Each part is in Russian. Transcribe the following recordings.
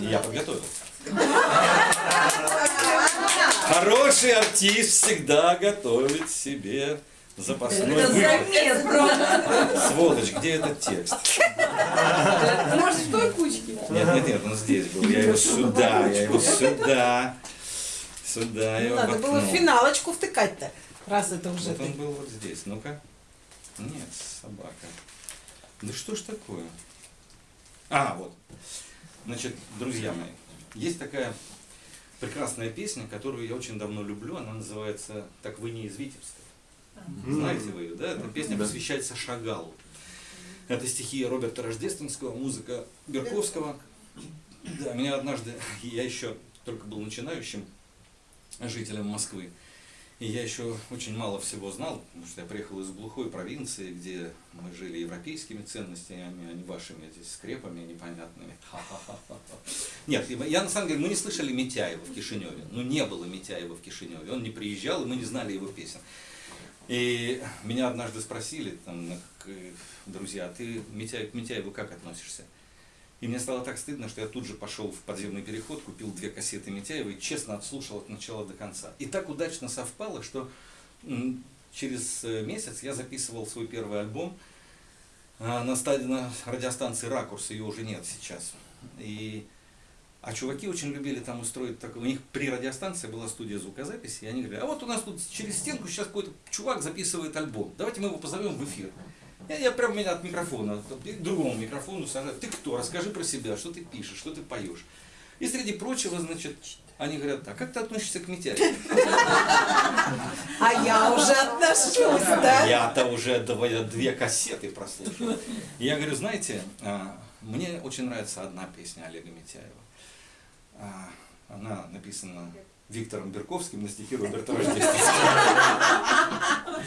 Я подготовился. Хороший артист всегда готовит себе запасной Это выход. Сволочь, где этот текст? Может, в той кучке? Нет, нет, нет, он здесь был. Я его сюда, я его сюда. Сюда я его Надо было финалочку втыкать-то, раз это уже Вот он был вот здесь. Ну-ка. Нет, собака. Да что ж такое? А, вот. Значит, друзья мои, есть такая прекрасная песня, которую я очень давно люблю. Она называется «Так вы не из Витебска». Знаете вы ее, да? Эта песня посвящается Шагалу. Это стихи Роберта Рождественского, музыка Берковского. Да, меня однажды, я еще только был начинающим жителем Москвы, и я еще очень мало всего знал, потому что я приехал из глухой провинции, где мы жили европейскими ценностями, а не вашими здесь скрепами непонятными. Нет, я на самом деле, мы не слышали Митяева в Кишиневе. Ну, не было Митяева в Кишиневе. Он не приезжал, и мы не знали его песен. И меня однажды спросили, там, к- друзья, а ты Митяев, к Митяеву как относишься? И мне стало так стыдно, что я тут же пошел в подземный переход, купил две кассеты Митяева и честно отслушал от начала до конца. И так удачно совпало, что через э, месяц я записывал свой первый альбом а, на, стадии, радиостанции «Ракурс», ее уже нет сейчас. И, а чуваки очень любили там устроить такое, у них при радиостанции была студия звукозаписи, и они говорили, а вот у нас тут через стенку сейчас какой-то чувак записывает альбом, давайте мы его позовем в эфир. Я, я прям меня от микрофона, к другому микрофону сажаю. Ты кто? Расскажи про себя, что ты пишешь, что ты поешь. И среди прочего, значит, они говорят, а как ты относишься к Митяеву? А я уже отношусь, да? Я-то уже две, кассеты прослушал. Я говорю, знаете, а, мне очень нравится одна песня Олега Митяева. А, Она написана Виктором Берковским на стихи Роберта Рождественского.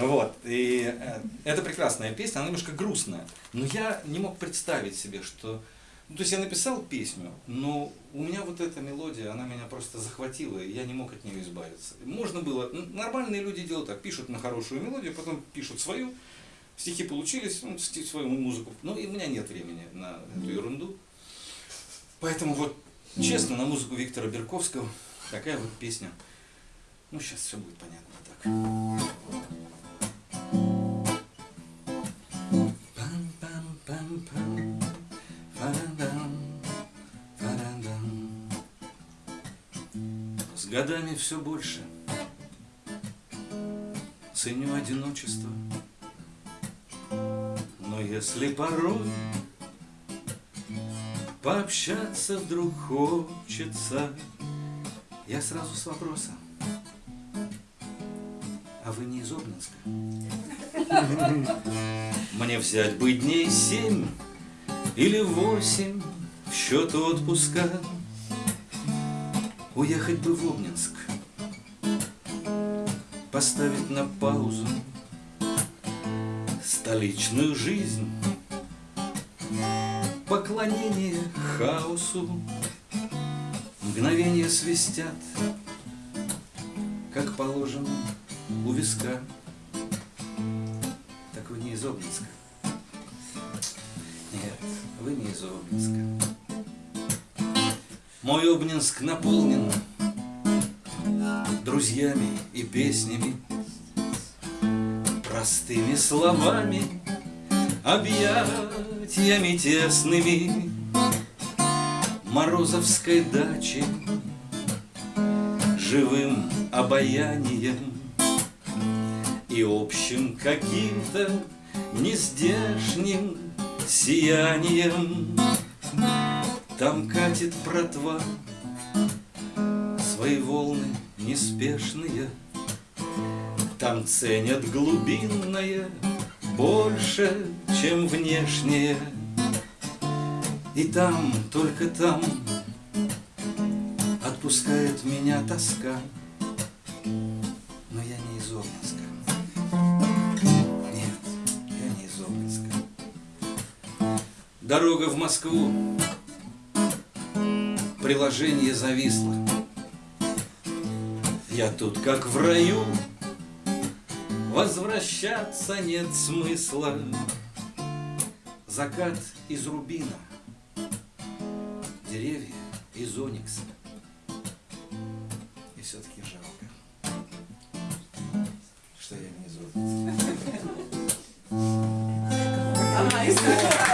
Вот. И э, это прекрасная песня, она немножко грустная. Но я не мог представить себе, что... Ну, то есть я написал песню, но у меня вот эта мелодия, она меня просто захватила, и я не мог от нее избавиться. Можно было... Нормальные люди делают так, пишут на хорошую мелодию, потом пишут свою, стихи получились, ну, свою музыку. Ну, и у меня нет времени на эту ерунду. Поэтому вот, честно, на музыку Виктора Берковского такая вот песня. Ну, сейчас все будет понятно так. С годами все больше ценю одиночество. Но если порой пообщаться вдруг хочется, я сразу с вопросом. А вы не из Обнинска? Мне взять бы дней семь или восемь в счет отпуска. Уехать бы в Обнинск, поставить на паузу столичную жизнь, поклонение хаосу, мгновения свистят, как положено у виска. Так вы не из Обнинска? Нет, вы не из Обнинска. Мой Обнинск наполнен друзьями и песнями, простыми словами, объятиями тесными, Морозовской дачи, живым обаянием и общим каким-то нездешним сиянием. Там катит братва свои волны неспешные, Там ценят глубинное больше, чем внешнее. И там, только там отпускает меня тоска, но я не из Обнинска. Нет, я не из Обнинска. Дорога в Москву, приложение зависло. Я тут как в раю, возвращаться нет смысла. Закат из рубина, деревья из оникса. И все-таки жалко, что я не из оникса.